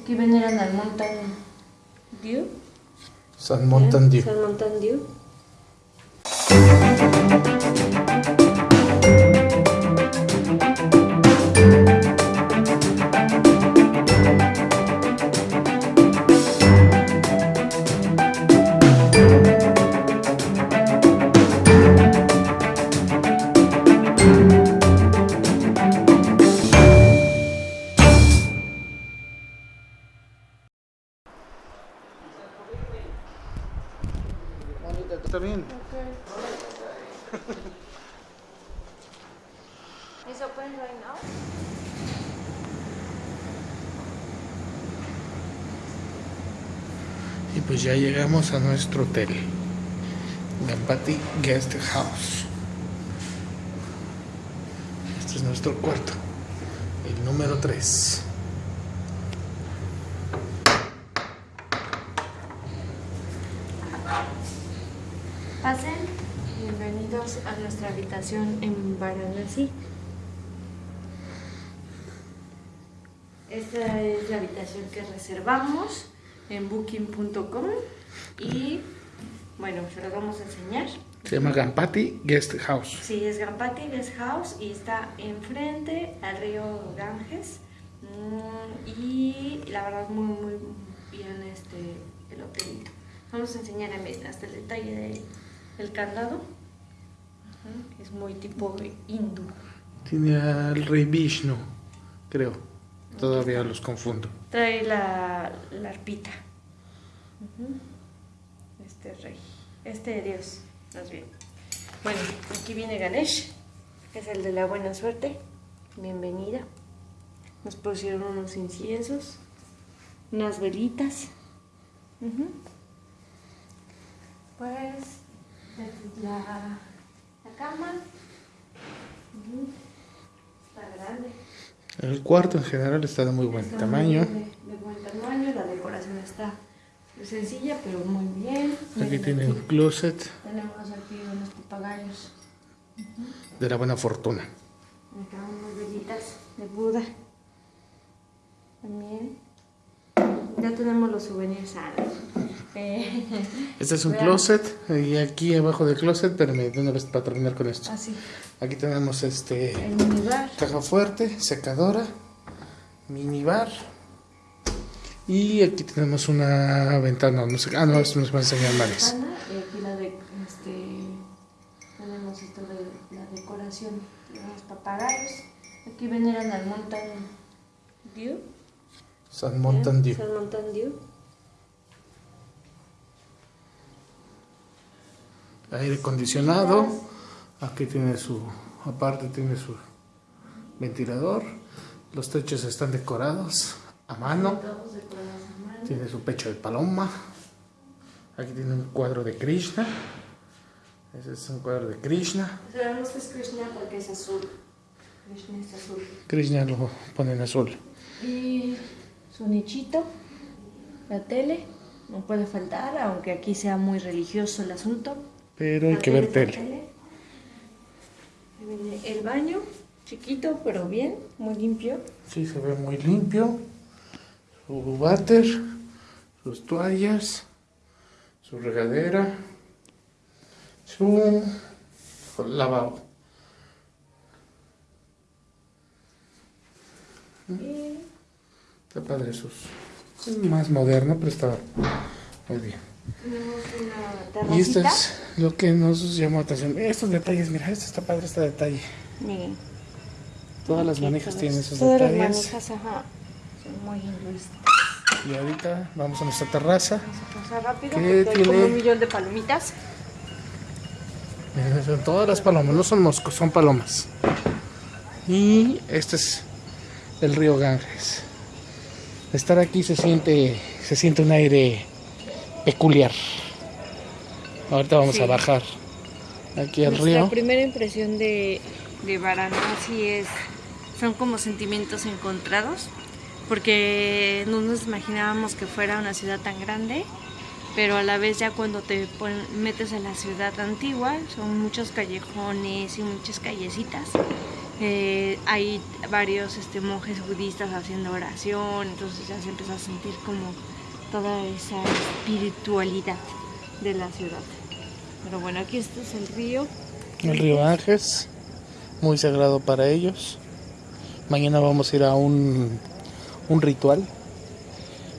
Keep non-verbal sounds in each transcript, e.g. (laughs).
Aquí veneran al Mountain Dew. San Mountain Dew. San Mountain Dew. Is open right now? Y pues ya llegamos a nuestro hotel. Gampati Guest House. Este es nuestro cuarto. El número 3. Pasen. Bienvenidos a nuestra habitación en Varanasi. Esta es la habitación que reservamos en booking.com y bueno, se las vamos a enseñar. Se llama Gampati Guest House. Sí, es Gampati Guest House y está enfrente al río Ganges. Mm, y la verdad muy muy bien este el hotelito. Vamos a enseñar en- hasta el detalle de- del candado. Ujú, Es muy tipo hindú. Tiene al rey Vishnu, creo. Todavía los confundo. Trae la, arpita. Este rey. Este dios, más bien. Bueno, aquí viene Ganesh, que es el de la buena suerte. Bienvenida. Nos pusieron unos inciensos, unas velitas. Pues la, la cama. Está grande. El cuarto en general está de muy buen Está tamaño. De, de buen tamaño, la decoración está sencilla, pero muy bien. Aquí Miren, tiene un closet Tenemos aquí unos papagayos. de la buena fortuna. Acá unas velitas de Buda. También. Ya tenemos los souvenirs. eh, Este es un closet y aquí abajo del closet, permíteme de una vez para terminar con esto. Así. Aquí tenemos este El minibar. caja fuerte, secadora, minibar. Y aquí tenemos una ventana, no sé, ah no, esto nos va a enseñar ventana, Y aquí la de, este, tenemos esto de la decoración de los papagayos. Aquí veneran al Mountain Dew. San Mountain Dew. San Mountain Dew. Aire acondicionado. Aquí tiene su, aparte tiene su ventilador. Los techos están decorados a mano. Tiene su pecho de paloma. Aquí tiene un cuadro de Krishna. Ese es un cuadro de Krishna. Sabemos que es Krishna porque es azul. Krishna es azul. Krishna lo pone en azul. Y su nichito, la tele, no puede faltar, aunque aquí sea muy religioso el asunto. Pero hay que ver tele. El baño, chiquito pero bien, muy limpio. Sí, se ve muy limpio. Su váter, sus toallas, su regadera, su lavabo. Y Está padre sus. Es más moderno, pero está muy bien. una Y esto es lo que nos llamó la atención. Estos detalles, mira, esto está padre, este detalle. Miren, Todas las manijas todas- tienen esos Todas las detalles. manijas, ajá, son muy hinduistas. Y ahorita vamos a nuestra terraza. Vamos a pasar rápido ¿Qué porque hay como tiene? un millón de palomitas. Son todas las palomas, no son moscos, son palomas. Y este es el río Ganges. Estar aquí se siente, se siente un aire peculiar. Ahorita vamos Sí. a bajar aquí al Nuestra río. primera impresión de, de Varanasi es, son como sentimientos encontrados, porque no nos imaginábamos que fuera una ciudad tan grande, pero a la vez ya cuando te pon- metes en la ciudad antigua, son muchos callejones y muchas callecitas, eh, hay varios este, monjes budistas haciendo oración, entonces ya se empieza a sentir como toda esa espiritualidad de la ciudad. Pero bueno, aquí este es el río. El río Ángeles, muy sagrado para ellos. Mañana vamos a ir a un, un ritual.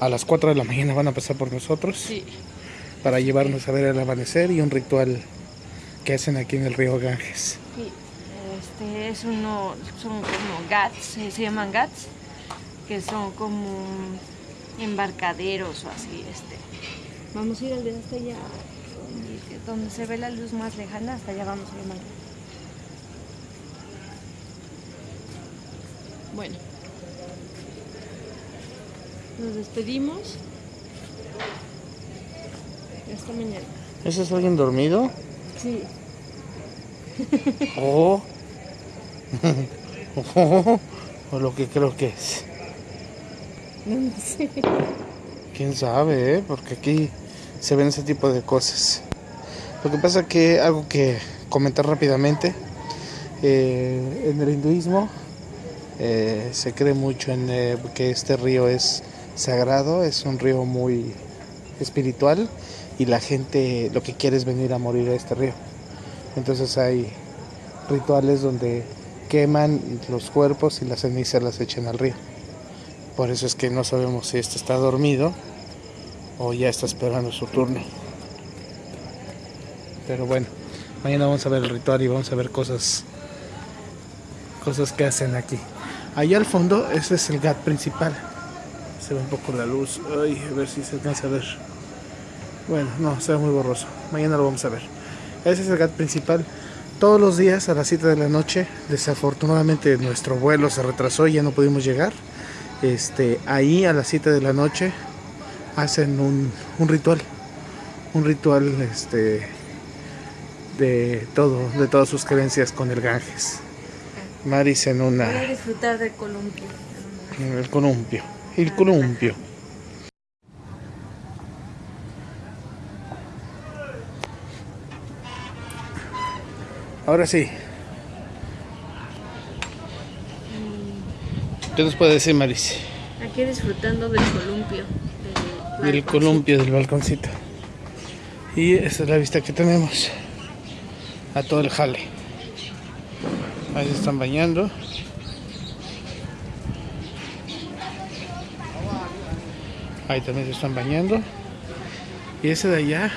A las 4 de la mañana van a pasar por nosotros Sí. para llevarnos a ver el amanecer y un ritual que hacen aquí en el río Ganges. Sí, es uno, son como gats, eh, se llaman gats, que son como embarcaderos o así, este. Vamos a ir al de hasta allá, donde, donde se ve la luz más lejana, hasta allá vamos a llamar. Bueno, nos despedimos. Hasta mañana. ¿Ese es alguien dormido? Sí. O. (laughs) o, lo que creo que es. No sé. Quién sabe, ¿eh? Porque aquí se ven ese tipo de cosas. Lo que pasa que algo que comentar rápidamente, eh, en el hinduismo eh, se cree mucho en eh, que este río es sagrado, es un río muy espiritual y la gente lo que quiere es venir a morir a este río. Entonces hay rituales donde queman los cuerpos y las cenizas las echan al río. Por eso es que no sabemos si este está dormido o ya está esperando su turno. Pero bueno, mañana vamos a ver el ritual y vamos a ver cosas cosas que hacen aquí. Allá al fondo, ese es el GAT principal. Se ve un poco la luz. Ay, a ver si se alcanza a ver. Bueno, no, se ve muy borroso. Mañana lo vamos a ver. Ese es el GAT principal. Todos los días a las 7 de la noche, desafortunadamente nuestro vuelo se retrasó y ya no pudimos llegar. Este, ahí a las 7 de la noche hacen un, un ritual. Un ritual este, de todo, de todas sus creencias con el Ganges. Maris en Voy a una. disfrutar del columpio. El columpio. El columpio. Ahora sí. ¿Qué nos puede decir Maris? Aquí disfrutando del columpio. Del, Del columpio del balconcito. Y esta es la vista que tenemos a todo el jale. Ahí se están bañando. Ahí también se están bañando. Y ese de allá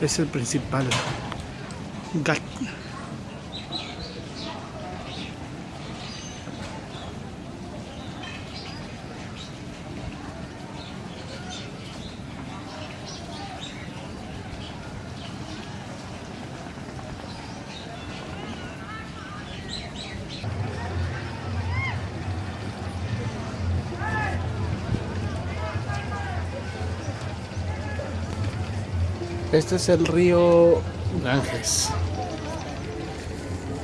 es el principal. Gat. Este es el río Ganges.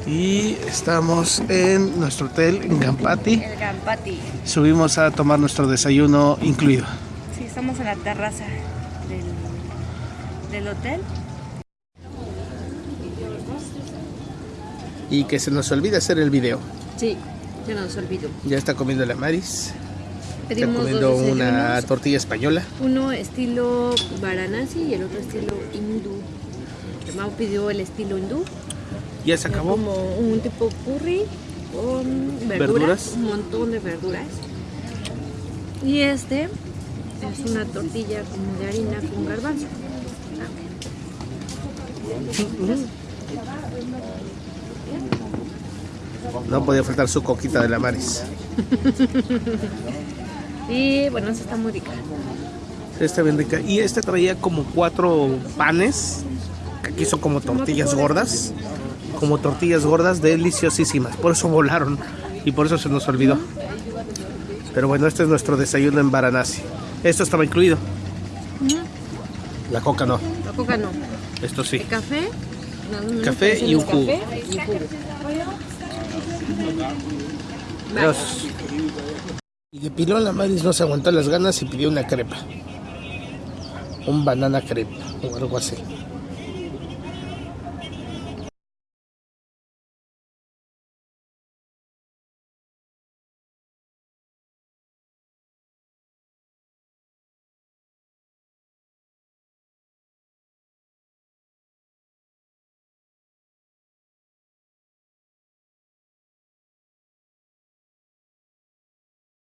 Y estamos en nuestro hotel en Gampati. El Gampati. Subimos a tomar nuestro desayuno incluido. Sí, estamos en la terraza del, del hotel. Y que se nos olvida hacer el video. Sí, se nos olvidó. Ya está comiendo la Maris. Está comiendo una tortilla española. Uno estilo Varanasi y el otro estilo hindú. Mau pidió el estilo hindú. Ya se acabó. Como un tipo curry con verduras, Verduras. un montón de verduras. Y este es una tortilla como de harina con garbanzo. No podía faltar su coquita de la Maris. (laughs) Y bueno, esta está muy rica. Está bien rica. Y este traía como cuatro panes. Aquí son como tortillas gordas. Como tortillas gordas deliciosísimas. Por eso volaron. Y por eso se nos olvidó. Pero bueno, este es nuestro desayuno en Varanasi. Esto estaba incluido. La coca no. La coca no. Esto sí. El café. no, no, no, Café y un jugo. Dios. Y de pilón la Maris no se aguantó las ganas y pidió una crepa. Un banana crepe o algo así.